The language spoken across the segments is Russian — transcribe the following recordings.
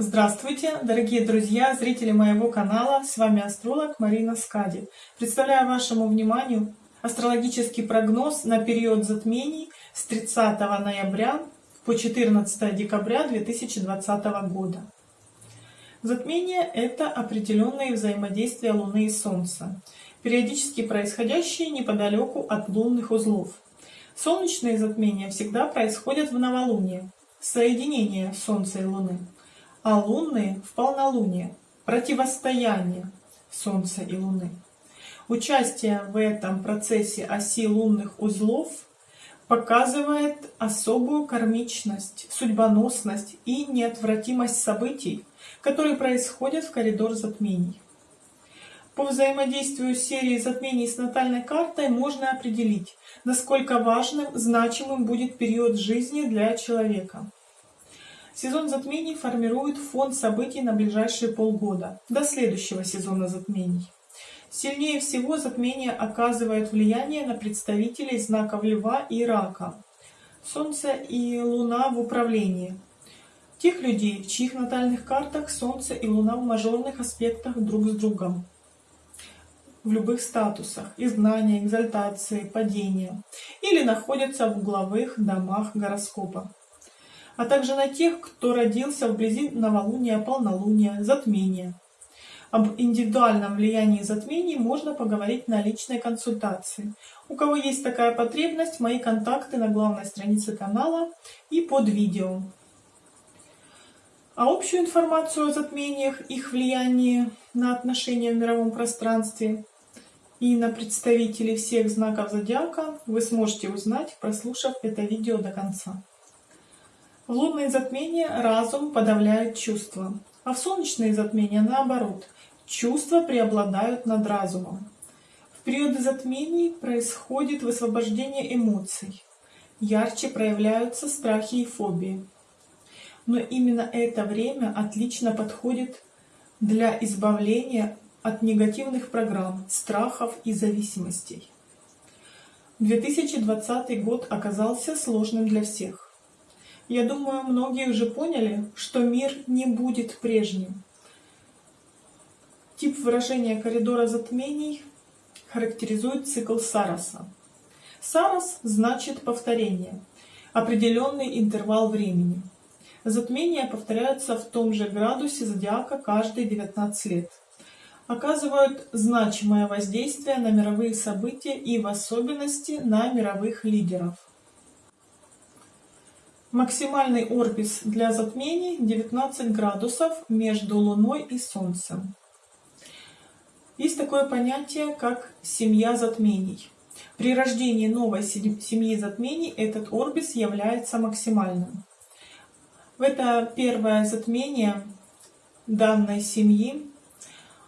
Здравствуйте, дорогие друзья, зрители моего канала, с вами астролог Марина Скади. Представляю вашему вниманию астрологический прогноз на период затмений с 30 ноября по 14 декабря 2020 года. Затмение – это определенные взаимодействия Луны и Солнца, периодически происходящие неподалеку от лунных узлов. Солнечные затмения всегда происходят в новолуние, соединение Солнца и Луны а лунные в полнолуние, противостояние Солнца и Луны. Участие в этом процессе оси лунных узлов показывает особую кармичность, судьбоносность и неотвратимость событий, которые происходят в коридор затмений. По взаимодействию серии затмений с натальной картой можно определить, насколько важным, значимым будет период жизни для человека. Сезон затмений формирует фон событий на ближайшие полгода, до следующего сезона затмений. Сильнее всего затмение оказывает влияние на представителей знаков Льва и Рака, Солнце и Луна в управлении. Тех людей, в чьих натальных картах Солнце и Луна в мажорных аспектах друг с другом. В любых статусах – изгнания, экзальтации, падения. Или находятся в угловых домах гороскопа а также на тех, кто родился вблизи новолуния, полнолуния, затмения. Об индивидуальном влиянии затмений можно поговорить на личной консультации. У кого есть такая потребность, мои контакты на главной странице канала и под видео. А общую информацию о затмениях, их влиянии на отношения в мировом пространстве и на представителей всех знаков зодиака вы сможете узнать, прослушав это видео до конца. В лунные затмения разум подавляет чувства, а в солнечные затмения наоборот, чувства преобладают над разумом. В периоды затмений происходит высвобождение эмоций, ярче проявляются страхи и фобии. Но именно это время отлично подходит для избавления от негативных программ, страхов и зависимостей. 2020 год оказался сложным для всех. Я думаю, многие уже поняли, что мир не будет прежним. Тип выражения коридора затмений характеризует цикл Сараса. Сарас значит повторение, определенный интервал времени. Затмения повторяются в том же градусе зодиака каждые 19 лет. Оказывают значимое воздействие на мировые события и в особенности на мировых лидеров. Максимальный орбис для затмений 19 градусов между Луной и Солнцем. Есть такое понятие, как семья затмений. При рождении новой семьи затмений этот орбис является максимальным. В это первое затмение данной семьи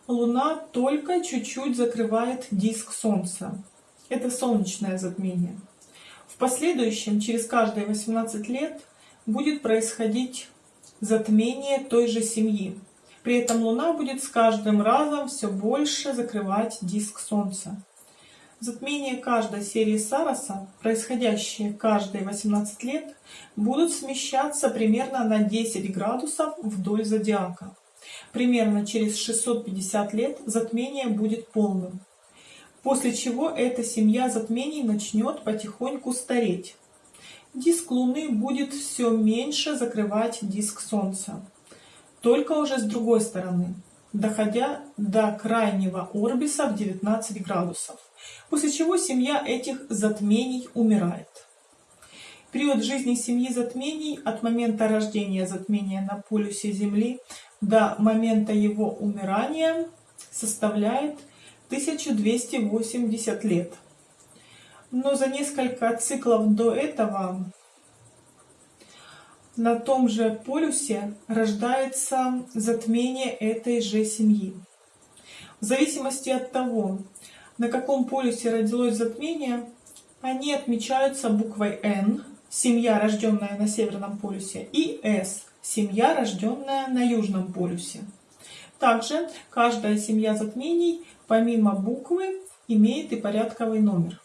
Луна только чуть-чуть закрывает диск Солнца. Это солнечное затмение. Последующем, через каждые 18 лет, будет происходить затмение той же семьи. При этом Луна будет с каждым разом все больше закрывать диск Солнца. Затмения каждой серии Сараса, происходящие каждые 18 лет, будут смещаться примерно на 10 градусов вдоль зодиака. Примерно через 650 лет затмение будет полным после чего эта семья затмений начнет потихоньку стареть. Диск Луны будет все меньше закрывать диск Солнца, только уже с другой стороны, доходя до крайнего орбиса в 19 градусов, после чего семья этих затмений умирает. Период жизни семьи затмений от момента рождения затмения на полюсе Земли до момента его умирания составляет 1280 лет. Но за несколько циклов до этого на том же полюсе рождается затмение этой же семьи. В зависимости от того, на каком полюсе родилось затмение, они отмечаются буквой N, семья, рожденная на Северном полюсе, и S, семья, рожденная на Южном полюсе. Также каждая семья затмений помимо буквы имеет и порядковый номер.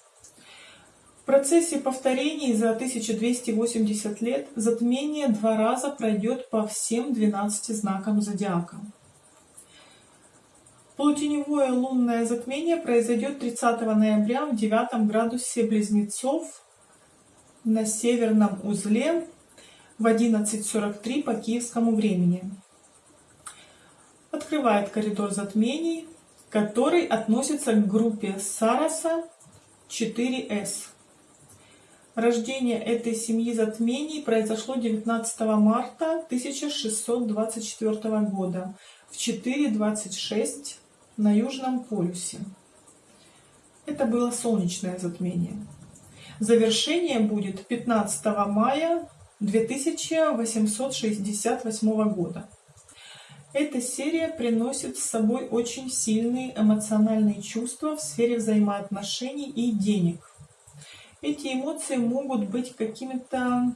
В процессе повторений за 1280 лет затмение два раза пройдет по всем 12 знакам зодиака. Полутеневое лунное затмение произойдет 30 ноября в 9 градусе Близнецов на северном узле в 11.43 по киевскому времени. Открывает коридор затмений, который относится к группе Сараса 4С. Рождение этой семьи затмений произошло 19 марта 1624 года в 4.26 на Южном полюсе. Это было солнечное затмение. Завершение будет 15 мая 2868 года. Эта серия приносит с собой очень сильные эмоциональные чувства в сфере взаимоотношений и денег. Эти эмоции могут быть какими-то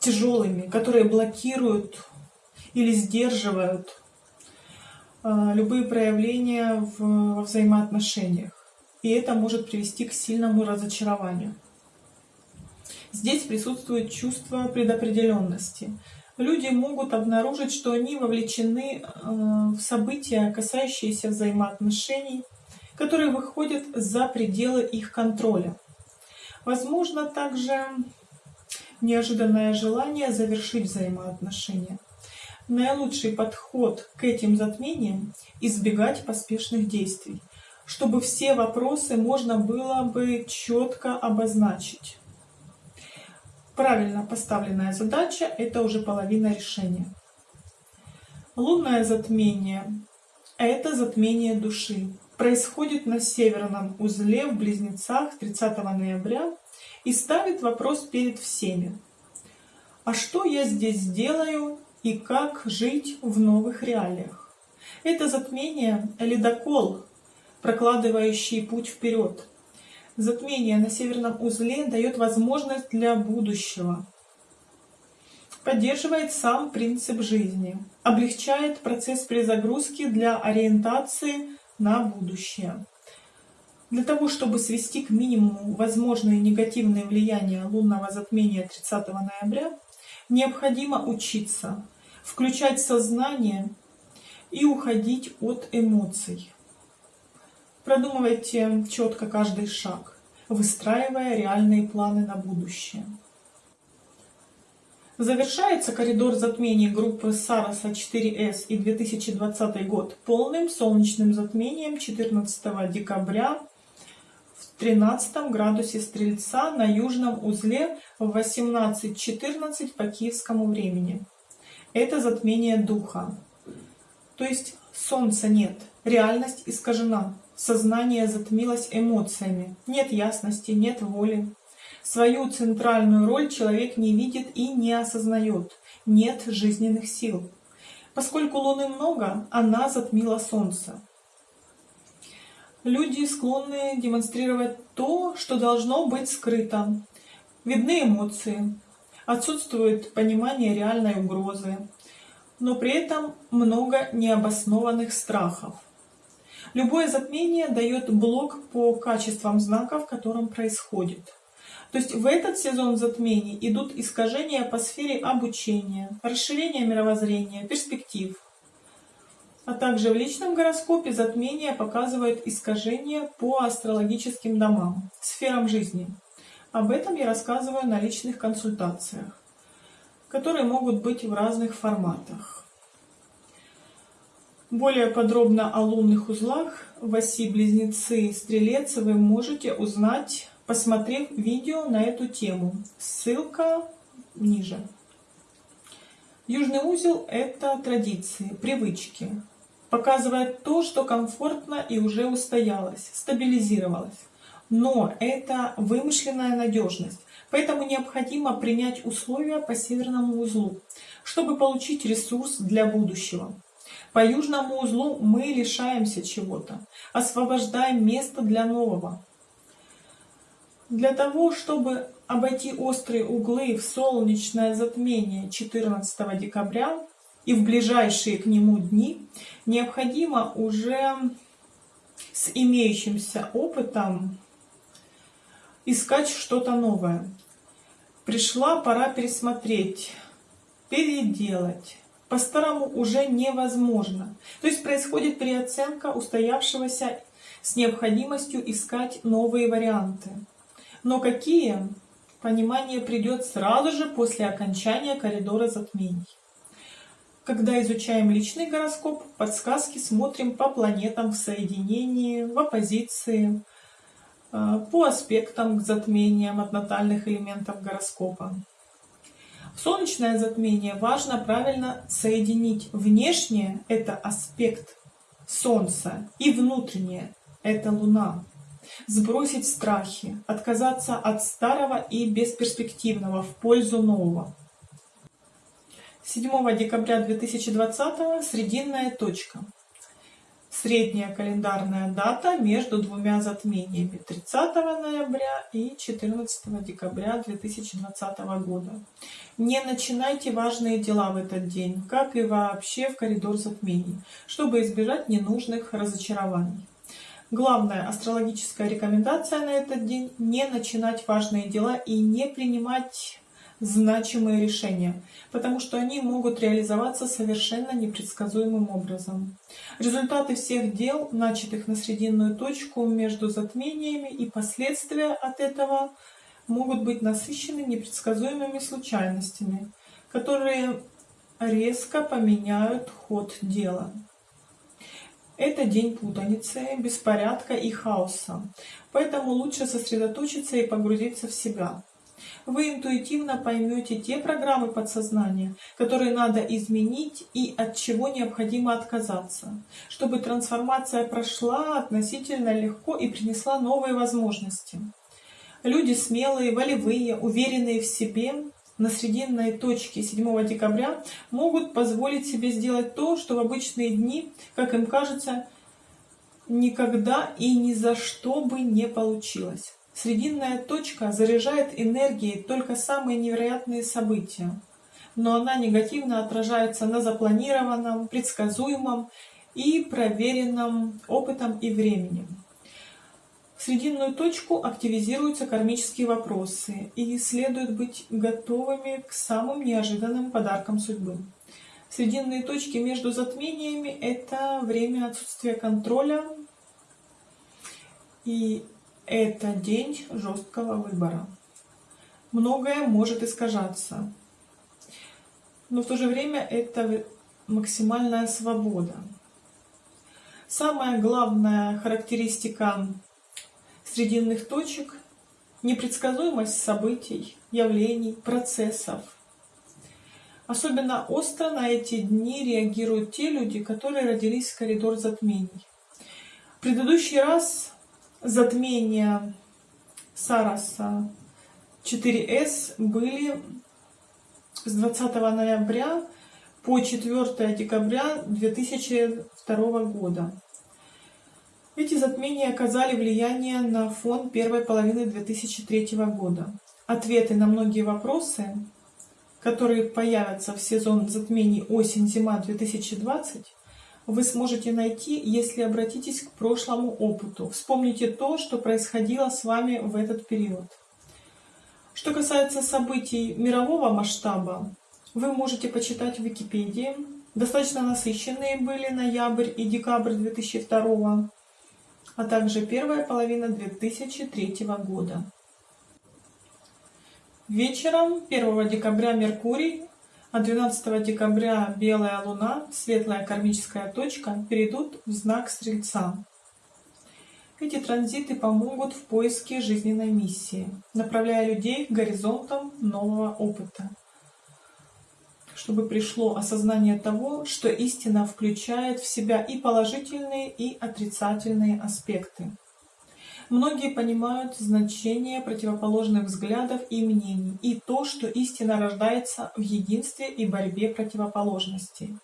тяжелыми, которые блокируют или сдерживают а, любые проявления в, во взаимоотношениях. И это может привести к сильному разочарованию. Здесь присутствует чувство предопределенности. Люди могут обнаружить, что они вовлечены а, в события, касающиеся взаимоотношений, которые выходят за пределы их контроля. Возможно также неожиданное желание завершить взаимоотношения. Наилучший подход к этим затмениям – избегать поспешных действий, чтобы все вопросы можно было бы четко обозначить. Правильно поставленная задача – это уже половина решения. Лунное затмение – это затмение души. Происходит на северном узле в Близнецах 30 ноября и ставит вопрос перед всеми. А что я здесь делаю и как жить в новых реалиях. Это затмение – ледокол, прокладывающий путь вперед. Затмение на северном узле дает возможность для будущего, поддерживает сам принцип жизни, облегчает процесс перезагрузки для ориентации на будущее. Для того, чтобы свести к минимуму возможные негативные влияния лунного затмения 30 ноября, Необходимо учиться, включать сознание и уходить от эмоций. Продумывайте четко каждый шаг, выстраивая реальные планы на будущее. Завершается коридор затмений группы Сараса 4С и 2020 год полным солнечным затмением 14 декабря в 13 градусе Стрельца на южном узле в 18.14 по киевскому времени. Это затмение духа. То есть солнца нет, реальность искажена, сознание затмилось эмоциями, нет ясности, нет воли. Свою центральную роль человек не видит и не осознает, нет жизненных сил. Поскольку Луны много, она затмила Солнце. Люди склонны демонстрировать то, что должно быть скрыто. Видны эмоции, отсутствует понимание реальной угрозы, но при этом много необоснованных страхов. Любое затмение дает блок по качествам знака, в котором происходит. То есть в этот сезон затмений идут искажения по сфере обучения, расширения мировоззрения, перспектив, а также в личном гороскопе затмение показывает искажения по астрологическим домам, сферам жизни. Об этом я рассказываю на личных консультациях, которые могут быть в разных форматах. Более подробно о лунных узлах в оси Близнецы Стрелец вы можете узнать, посмотрев видео на эту тему. Ссылка ниже. Южный узел – это традиции, привычки, показывает то, что комфортно и уже устоялось, стабилизировалось. Но это вымышленная надежность, поэтому необходимо принять условия по северному узлу, чтобы получить ресурс для будущего. По южному узлу мы лишаемся чего-то, освобождаем место для нового. Для того, чтобы обойти острые углы в солнечное затмение 14 декабря, и в ближайшие к нему дни необходимо уже с имеющимся опытом искать что-то новое. Пришла пора пересмотреть, переделать. По-старому уже невозможно. То есть происходит переоценка устоявшегося с необходимостью искать новые варианты. Но какие? Понимание придет сразу же после окончания коридора затмений. Когда изучаем личный гороскоп, подсказки смотрим по планетам в соединении, в оппозиции, по аспектам к затмениям от натальных элементов гороскопа. Солнечное затмение важно правильно соединить внешнее – это аспект Солнца, и внутреннее – это Луна. Сбросить страхи, отказаться от старого и бесперспективного в пользу нового. 7 декабря 2020 срединная точка. Средняя календарная дата между двумя затмениями 30 ноября и 14 декабря 2020 года. Не начинайте важные дела в этот день, как и вообще в коридор затмений, чтобы избежать ненужных разочарований. Главная астрологическая рекомендация на этот день – не начинать важные дела и не принимать значимые решения, потому что они могут реализоваться совершенно непредсказуемым образом. Результаты всех дел, начатых на срединную точку между затмениями и последствия от этого могут быть насыщены непредсказуемыми случайностями, которые резко поменяют ход дела. Это день путаницы, беспорядка и хаоса, поэтому лучше сосредоточиться и погрузиться в себя вы интуитивно поймете те программы подсознания, которые надо изменить и от чего необходимо отказаться, чтобы трансформация прошла относительно легко и принесла новые возможности. Люди смелые, волевые, уверенные в себе на срединной точке 7 декабря могут позволить себе сделать то, что в обычные дни, как им кажется, никогда и ни за что бы не получилось. Срединная точка заряжает энергией только самые невероятные события, но она негативно отражается на запланированном, предсказуемом и проверенном опытом и временем. В срединную точку активизируются кармические вопросы, и следует быть готовыми к самым неожиданным подаркам судьбы. Срединные точки между затмениями – это время отсутствия контроля и это день жесткого выбора. Многое может искажаться, но в то же время это максимальная свобода. Самая главная характеристика срединных точек – непредсказуемость событий, явлений, процессов. Особенно остро на эти дни реагируют те люди, которые родились в коридор затмений. В предыдущий раз затмения Сараса 4С были с 20 ноября по 4 декабря 2002 года. Эти затмения оказали влияние на фон первой половины 2003 года. Ответы на многие вопросы, которые появятся в сезон затмений осень-зима 2020, вы сможете найти, если обратитесь к прошлому опыту. Вспомните то, что происходило с вами в этот период. Что касается событий мирового масштаба, вы можете почитать в Википедии. Достаточно насыщенные были ноябрь и декабрь 2002, а также первая половина 2003 года. Вечером 1 декабря Меркурий а 12 декабря белая луна, светлая кармическая точка, перейдут в знак Стрельца. Эти транзиты помогут в поиске жизненной миссии, направляя людей к горизонтам нового опыта, чтобы пришло осознание того, что истина включает в себя и положительные, и отрицательные аспекты. Многие понимают значение противоположных взглядов и мнений, и то, что истина рождается в единстве и борьбе противоположностей.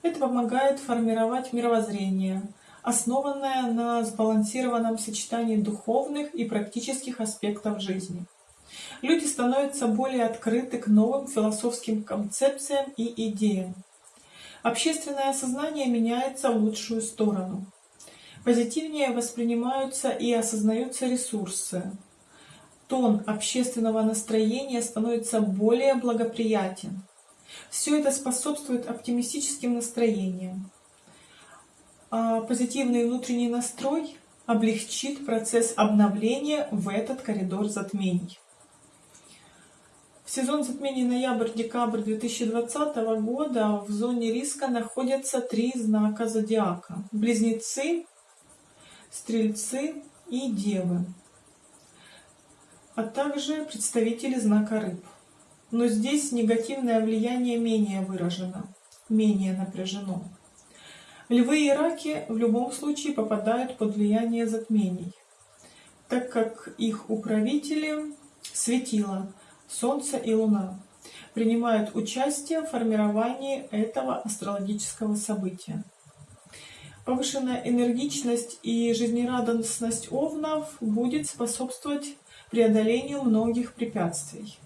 Это помогает формировать мировоззрение, основанное на сбалансированном сочетании духовных и практических аспектов жизни. Люди становятся более открыты к новым философским концепциям и идеям. Общественное сознание меняется в лучшую сторону. Позитивнее воспринимаются и осознаются ресурсы. тон общественного настроения становится более благоприятен. Все это способствует оптимистическим настроениям. А позитивный внутренний настрой облегчит процесс обновления в этот коридор затмений. В сезон затмений ноябрь-декабрь 2020 года в зоне риска находятся три знака зодиака. Близнецы, Стрельцы и Девы, а также представители знака Рыб. Но здесь негативное влияние менее выражено, менее напряжено. Львы и раки в любом случае попадают под влияние затмений, так как их управители светило, Солнце и Луна принимают участие в формировании этого астрологического события. Повышенная энергичность и жизнерадостность овнов будет способствовать преодолению многих препятствий.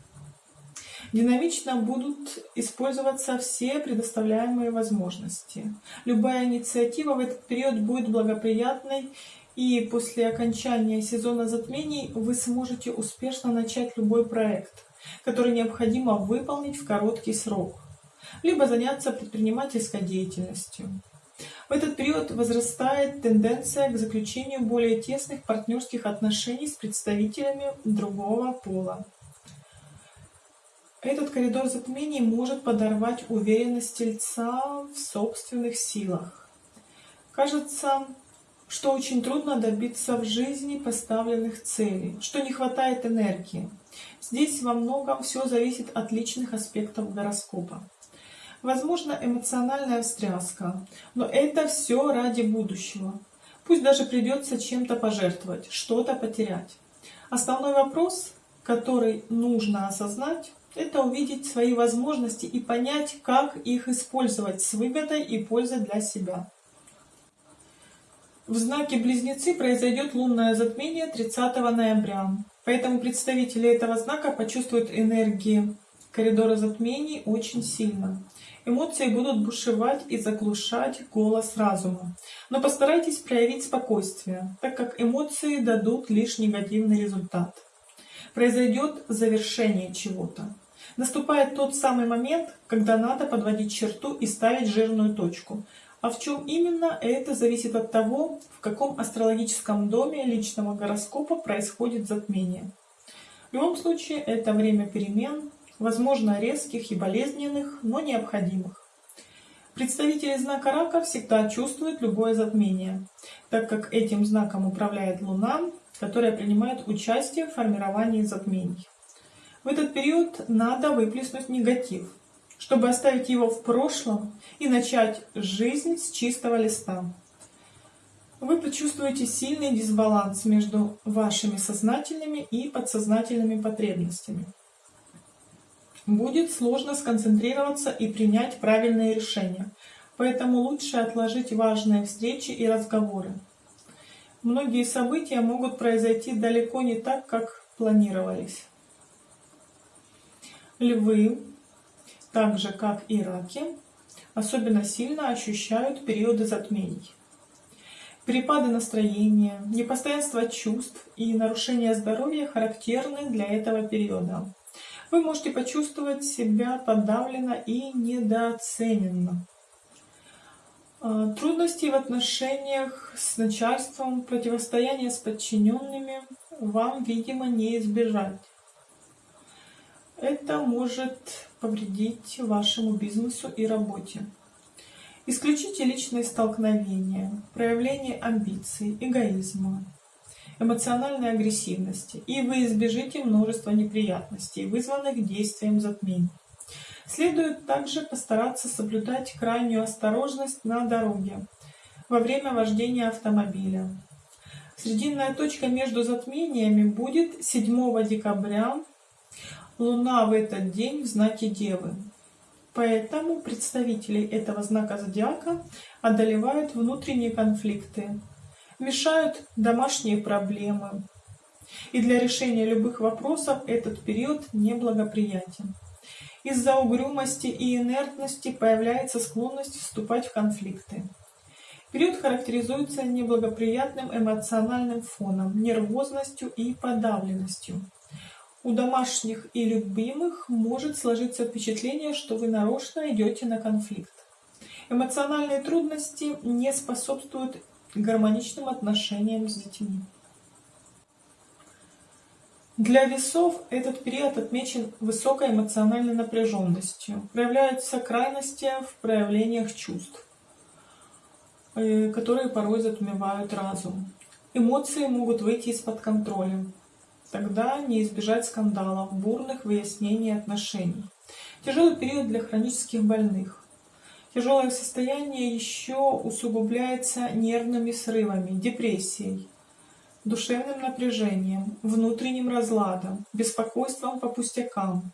Динамично будут использоваться все предоставляемые возможности. Любая инициатива в этот период будет благоприятной, и после окончания сезона затмений вы сможете успешно начать любой проект, который необходимо выполнить в короткий срок, либо заняться предпринимательской деятельностью. В этот период возрастает тенденция к заключению более тесных партнерских отношений с представителями другого пола. Этот коридор затмений может подорвать уверенность тельца в собственных силах. Кажется, что очень трудно добиться в жизни поставленных целей, что не хватает энергии. Здесь во многом все зависит от личных аспектов гороскопа. Возможно, эмоциональная встряска, но это все ради будущего. Пусть даже придется чем-то пожертвовать, что-то потерять. Основной вопрос, который нужно осознать, это увидеть свои возможности и понять, как их использовать с выгодой и пользой для себя. В знаке Близнецы произойдет лунное затмение 30 ноября, поэтому представители этого знака почувствуют энергии коридора затмений очень сильно. Эмоции будут бушевать и заглушать голос разума. Но постарайтесь проявить спокойствие, так как эмоции дадут лишь негативный результат произойдет завершение чего-то. Наступает тот самый момент, когда надо подводить черту и ставить жирную точку. А в чем именно, это зависит от того, в каком астрологическом доме личного гороскопа происходит затмение. В любом случае, это время перемен, возможно резких и болезненных, но необходимых. Представители знака рака всегда чувствуют любое затмение, так как этим знаком управляет Луна, которая принимает участие в формировании затмений. В этот период надо выплеснуть негатив, чтобы оставить его в прошлом и начать жизнь с чистого листа. Вы почувствуете сильный дисбаланс между вашими сознательными и подсознательными потребностями. Будет сложно сконцентрироваться и принять правильные решения, поэтому лучше отложить важные встречи и разговоры. Многие события могут произойти далеко не так, как планировались. Львы, так же как и раки, особенно сильно ощущают периоды затмений. Перепады настроения, непостоянство чувств и нарушение здоровья характерны для этого периода. Вы можете почувствовать себя подавленно и недооцененно. А, трудности в отношениях с начальством, противостояние с подчиненными вам, видимо, не избежать. Это может повредить вашему бизнесу и работе. Исключите личные столкновения, проявление амбиций, эгоизма, эмоциональной агрессивности, и вы избежите множества неприятностей, вызванных действием затмений. Следует также постараться соблюдать крайнюю осторожность на дороге во время вождения автомобиля. Срединная точка между затмениями будет 7 декабря. Луна в этот день в знаке Девы. Поэтому представители этого знака зодиака одолевают внутренние конфликты, мешают домашние проблемы. И для решения любых вопросов этот период неблагоприятен. Из-за угрюмости и инертности появляется склонность вступать в конфликты. Период характеризуется неблагоприятным эмоциональным фоном, нервозностью и подавленностью. У домашних и любимых может сложиться впечатление, что вы нарочно идете на конфликт. Эмоциональные трудности не способствуют гармоничным отношениям с детьми. Для весов этот период отмечен высокой эмоциональной напряженностью. Проявляются крайности в проявлениях чувств, э, которые порой затмевают разум. Эмоции могут выйти из-под контроля. Тогда не избежать скандалов, бурных выяснений отношений. Тяжелый период для хронических больных. Тяжелое состояние еще усугубляется нервными срывами, депрессией, душевным напряжением, внутренним разладом, беспокойством по пустякам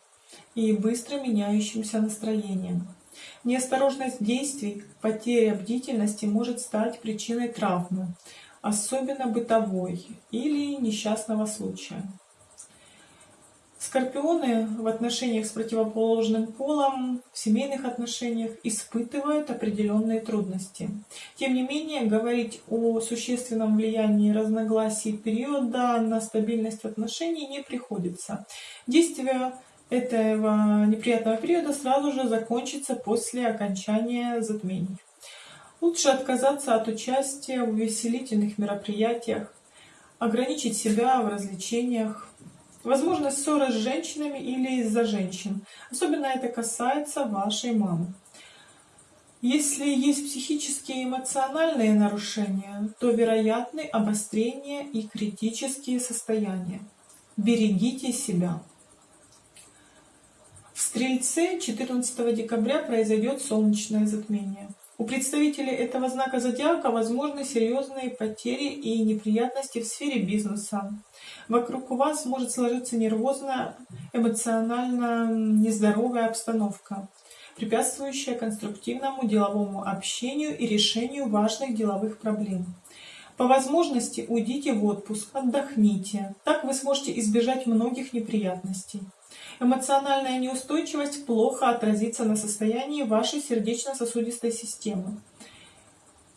и быстро меняющимся настроением. Неосторожность действий, потеря бдительности может стать причиной травмы, особенно бытовой или несчастного случая. Скорпионы в отношениях с противоположным полом, в семейных отношениях испытывают определенные трудности. Тем не менее, говорить о существенном влиянии разногласий периода на стабильность отношений не приходится. Действие этого неприятного периода сразу же закончится после окончания затмений. Лучше отказаться от участия в увеселительных мероприятиях, ограничить себя в развлечениях, Возможно, ссоры с женщинами или из-за женщин. Особенно это касается вашей мамы. Если есть психические и эмоциональные нарушения, то вероятны обострение и критические состояния. Берегите себя. В Стрельце 14 декабря произойдет солнечное затмение. У представителей этого знака зодиака возможны серьезные потери и неприятности в сфере бизнеса. Вокруг вас может сложиться нервозная, эмоционально нездоровая обстановка, препятствующая конструктивному деловому общению и решению важных деловых проблем. По возможности уйдите в отпуск, отдохните. Так вы сможете избежать многих неприятностей. Эмоциональная неустойчивость плохо отразится на состоянии вашей сердечно-содистой системы.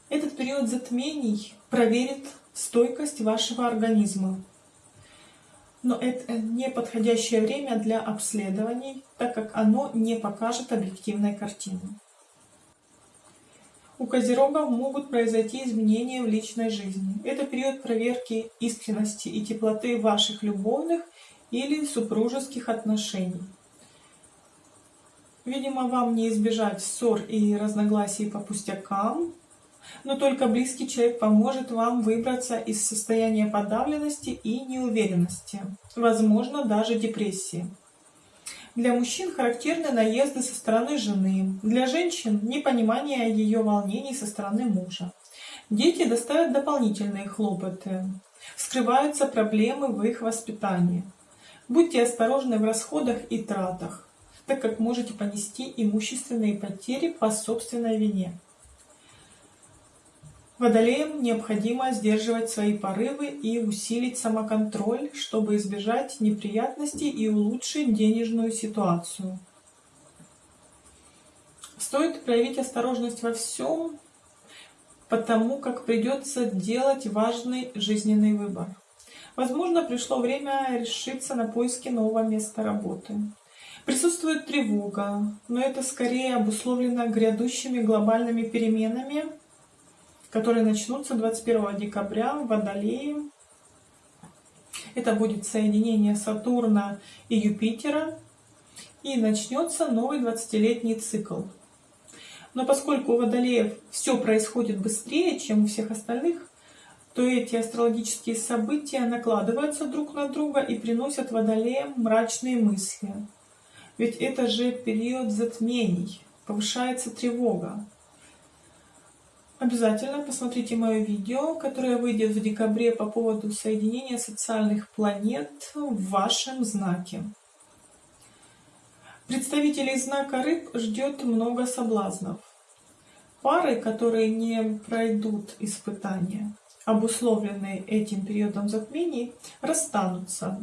Этот период затмений проверит стойкость вашего организма. Но это не подходящее время для обследований, так как оно не покажет объективной картины. У козерогов могут произойти изменения в личной жизни. Это период проверки искренности и теплоты ваших любовных или супружеских отношений. Видимо, вам не избежать ссор и разногласий по пустякам, но только близкий человек поможет вам выбраться из состояния подавленности и неуверенности, возможно, даже депрессии. Для мужчин характерны наезды со стороны жены, для женщин – непонимание ее волнений со стороны мужа. Дети доставят дополнительные хлопоты, скрываются проблемы в их воспитании. Будьте осторожны в расходах и тратах, так как можете понести имущественные потери по собственной вине. Водолеям необходимо сдерживать свои порывы и усилить самоконтроль, чтобы избежать неприятностей и улучшить денежную ситуацию. Стоит проявить осторожность во всем, потому как придется делать важный жизненный выбор. Возможно, пришло время решиться на поиски нового места работы. Присутствует тревога, но это скорее обусловлено грядущими глобальными переменами, которые начнутся 21 декабря в Водолее. Это будет соединение Сатурна и Юпитера, и начнется новый 20-летний цикл. Но поскольку у Водолеев все происходит быстрее, чем у всех остальных, то эти астрологические события накладываются друг на друга и приносят водолеям мрачные мысли. Ведь это же период затмений, повышается тревога. Обязательно посмотрите мое видео, которое выйдет в декабре по поводу соединения социальных планет в вашем знаке. Представителей знака рыб ждет много соблазнов. Пары, которые не пройдут испытания, обусловленные этим периодом затмений, расстанутся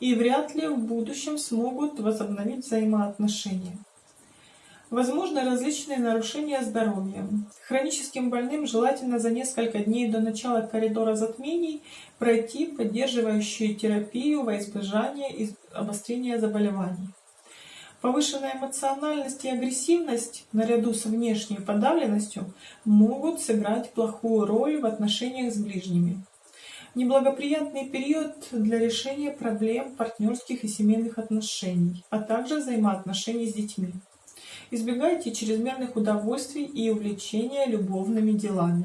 и вряд ли в будущем смогут возобновить взаимоотношения. Возможны различные нарушения здоровья. Хроническим больным желательно за несколько дней до начала коридора затмений пройти поддерживающую терапию во избежание обострения заболеваний. Повышенная эмоциональность и агрессивность наряду с внешней подавленностью могут сыграть плохую роль в отношениях с ближними. Неблагоприятный период для решения проблем партнерских и семейных отношений, а также взаимоотношений с детьми. Избегайте чрезмерных удовольствий и увлечения любовными делами.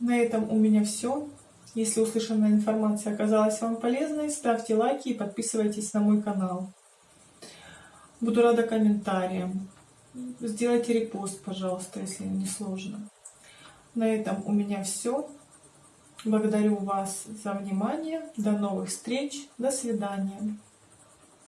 На этом у меня все. Если услышанная информация оказалась вам полезной, ставьте лайки и подписывайтесь на мой канал. Буду рада комментариям. Сделайте репост, пожалуйста, если не сложно. На этом у меня все. Благодарю вас за внимание. До новых встреч. До свидания.